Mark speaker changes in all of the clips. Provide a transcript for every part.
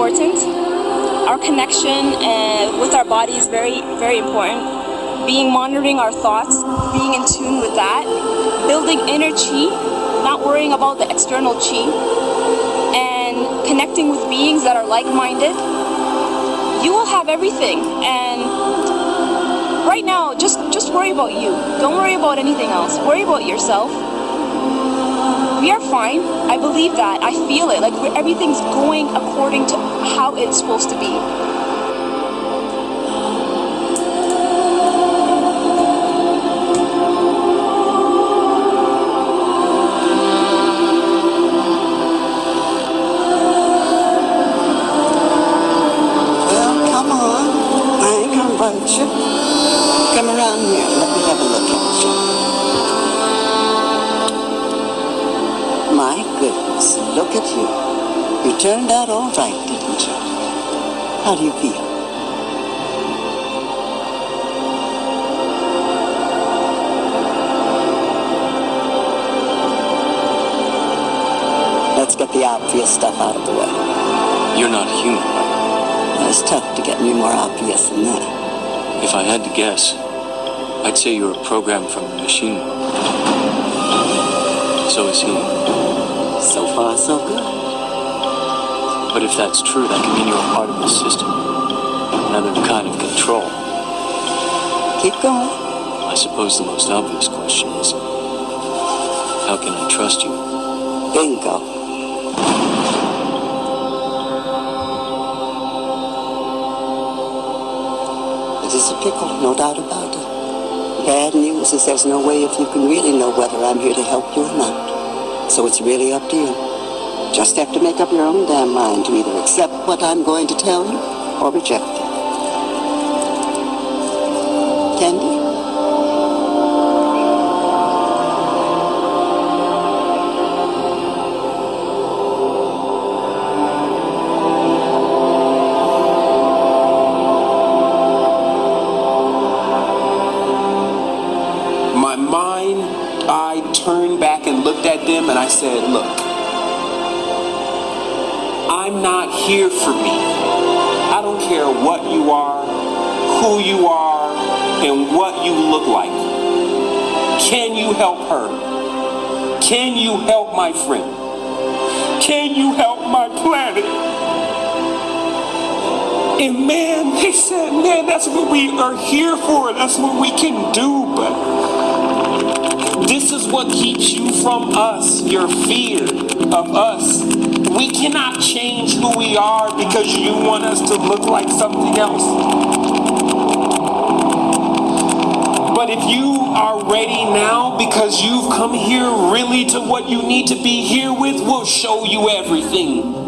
Speaker 1: important. Our connection uh, with our body is very, very important. Being monitoring our thoughts, being in tune with that, building inner chi, not worrying about the external chi, and connecting with beings that are like-minded, you will have everything. And right now, just just worry about you. Don't worry about anything else. Worry about yourself. We are fine. I believe that. I feel it. Like everything's going according to how it's supposed to be.
Speaker 2: My goodness, look at you. You turned out all right, didn't you? How do you feel? Let's get the obvious stuff out of the way.
Speaker 3: You're not human, right?
Speaker 2: It's tough to get any more obvious than that.
Speaker 3: If I had to guess, I'd say you're a program from the machine. So is he.
Speaker 2: So far, so good.
Speaker 3: But if that's true, that can mean you're a part of the system. Another kind of control.
Speaker 2: Keep going.
Speaker 3: I suppose the most obvious question is, how can I trust you?
Speaker 2: Bingo. It is a pickle, no doubt about it. Bad news is there's no way if you can really know whether I'm here to help you or not. So it's really up to you. Just have to make up your own damn mind to either accept what I'm going to tell you or reject it. Candy?
Speaker 4: At them and I said, look, I'm not here for me. I don't care what you are, who you are, and what you look like. Can you help her? Can you help my friend? Can you help my planet? And man, they said, man, that's what we are here for. That's what we can do. But this is what keeps you from us, your fear of us. We cannot change who we are because you want us to look like something else. But if you are ready now because you've come here really to what you need to be here with, we'll show you everything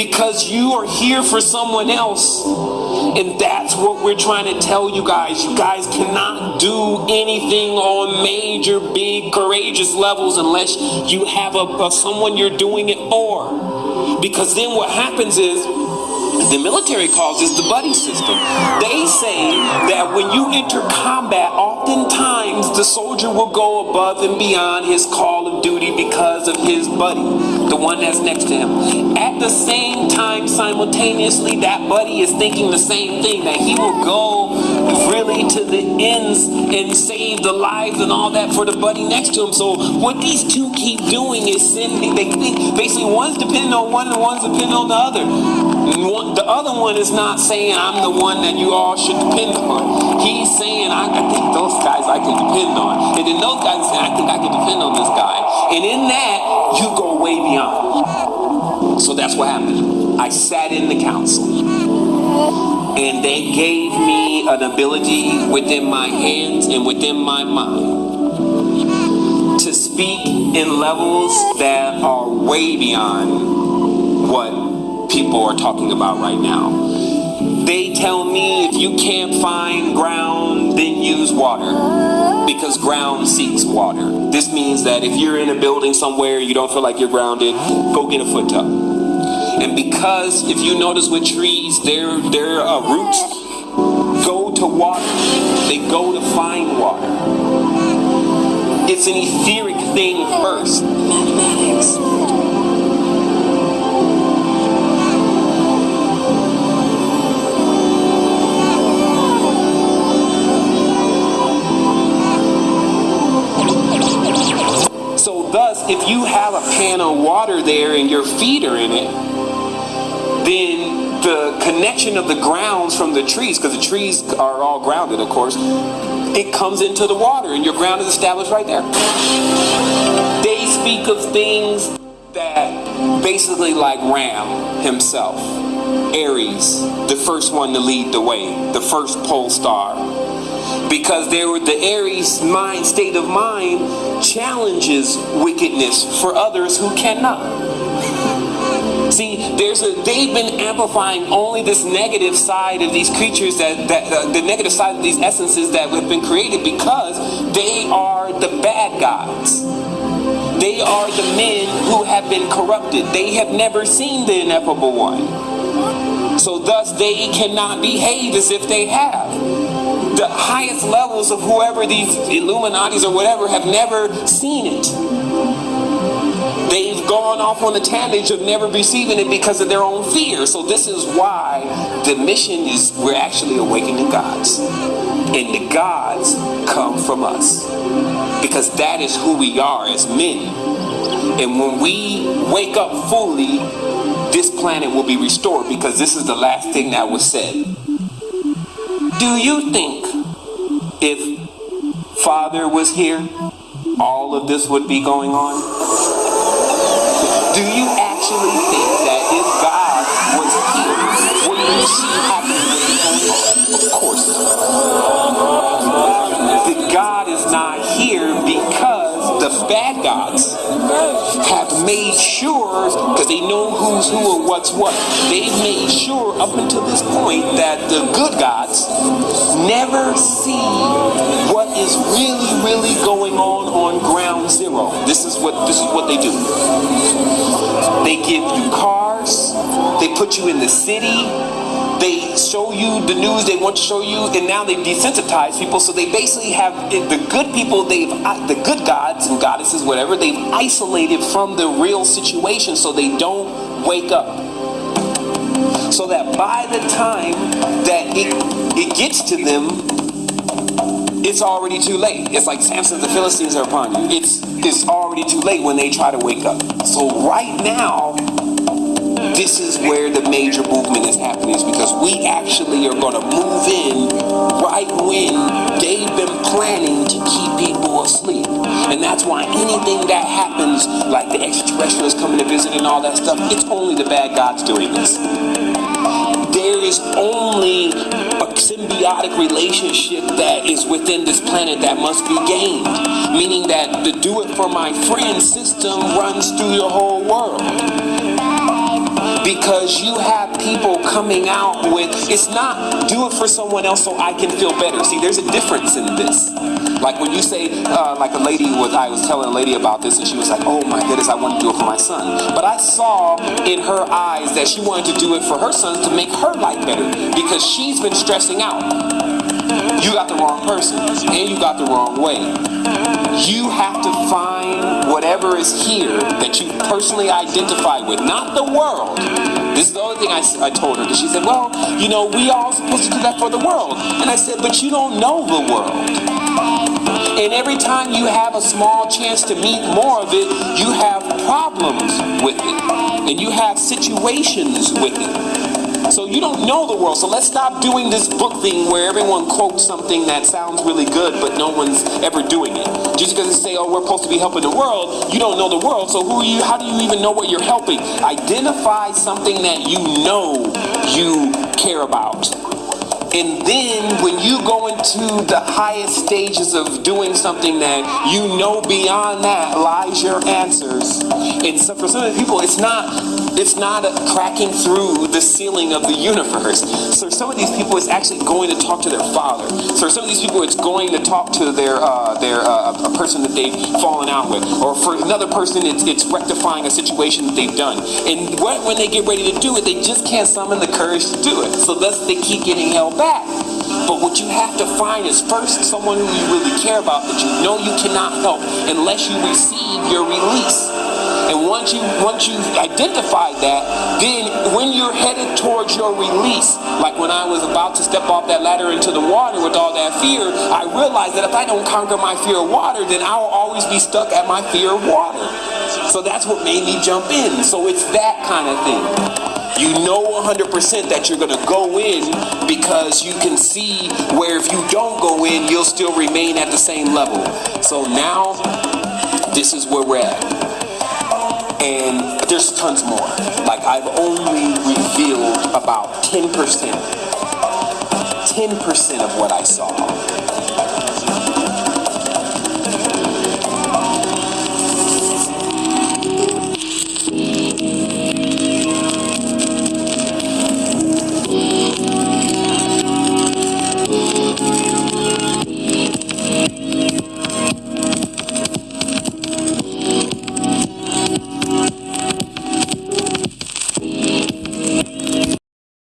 Speaker 4: because you are here for someone else. And that's what we're trying to tell you guys. You guys cannot do anything on major, big, courageous levels unless you have a, a someone you're doing it for. Because then what happens is the military calls this the buddy system. They say that when you enter combat, oftentimes the soldier will go above and beyond his call of duty because of his buddy, the one that's next to him. At the same time, simultaneously, that buddy is thinking the same thing, that he will go really to the ends and save the lives and all that for the buddy next to him. So what these two keep doing is sending, they basically one's depending on one and one's depending on the other. One, the other one is not saying I'm the one that you all should depend on. He's saying I, I think those guys I can depend on. And then those guys say I think I can depend on this guy. And in that, you go way beyond. So that's what happened. I sat in the council. And they gave me an ability within my hands and within my mind to speak in levels that are way beyond what people are talking about right now. They tell me if you can't find ground, then use water because ground seeks water. This means that if you're in a building somewhere, you don't feel like you're grounded, go get a foot tub. And because if you notice with trees, their their uh, roots go to water. They go to find water. It's an etheric thing first. So thus, if you have a pan of water there and your feet are in it, then the connection of the grounds from the trees, because the trees are all grounded, of course, it comes into the water and your ground is established right there. They speak of things that basically like Ram himself, Aries, the first one to lead the way, the first pole star. Because there were the Aries mind state of mind challenges wickedness for others who cannot. See, there's a they've been amplifying only this negative side of these creatures that, that uh, the negative side of these essences that have been created because they are the bad gods. They are the men who have been corrupted. They have never seen the ineffable one. So thus they cannot behave as if they have. The highest levels of whoever these Illuminatis or whatever have never seen it. They've gone off on the tangent of never receiving it because of their own fear. So this is why the mission is we're actually awakening gods. And the gods come from us. Because that is who we are as men. And when we wake up fully, this planet will be restored because this is the last thing that was said. Do you think if Father was here, all of this would be going on? Do you actually think that if God was here, would you see happening Of course. The God is not here because the bad gods have made sure, because they know who's who or what's what, they've made sure up until this point that the good gods never see what is really, really going on on ground zero. This is what this is what they do. They give you cars, they put you in the city, they show you the news they want to show you, and now they've desensitized people. So they basically have the good people, they've uh, the good gods and goddesses, whatever, they've isolated from the real situation, so they don't wake up. So that by the time that it it gets to them, it's already too late. It's like Samson, the Philistines are upon you. It's it's already too late when they try to wake up. So right now, this is where the major movement is happening is because we actually are going to move in right when they've been planning to keep people asleep. And that's why anything that happens, like the extraterrestrials coming to visit and all that stuff, it's only the bad gods doing this there is only a symbiotic relationship that is within this planet that must be gained. Meaning that the do it for my friend system runs through your whole world because you have people coming out with it's not do it for someone else so I can feel better. See, there's a difference in this. Like when you say, uh, like a lady was, I was telling a lady about this, and she was like, "Oh my goodness, I want to do it for my son." But I saw in her eyes that she wanted to do it for her son to make her life better because she's been stressing out. You got the wrong person, and you got the wrong way. You have to find whatever is here that you personally identify with, not the world. This is the only thing I, I told her. She said, well, you know, we all supposed to do that for the world. And I said, but you don't know the world. And every time you have a small chance to meet more of it, you have problems with it. And you have situations with it. So you don't know the world. So let's stop doing this book thing where everyone quotes something that sounds really good, but no one's ever doing it. Just because they say, oh, we're supposed to be helping the world, you don't know the world. So who are you? How do you even know what you're helping? Identify something that you know you care about. And then when you go into the highest stages of doing something that you know beyond that lies your answers. And so for some of the people, it's not it's not cracking through the ceiling of the universe. So for some of these people, it's actually going to talk to their father. So for some of these people, it's going to talk to their uh, their uh, a person that they've fallen out with, or for another person, it's it's rectifying a situation that they've done. And when they get ready to do it, they just can't summon the courage to do it. So thus they keep getting held back. But what you have to find is first someone who you really care about that you know you cannot help unless you receive your release. And once you once you identify that, then when you're headed towards your release, like when I was about to step off that ladder into the water with all that fear, I realized that if I don't conquer my fear of water, then I will always be stuck at my fear of water. So that's what made me jump in. So it's that kind of thing. You know 100% that you're going to go in because you can see where if you don't go in, you'll still remain at the same level. So now, this is where we're at. And there's tons more. Like I've only revealed about 10%. 10% of what I saw.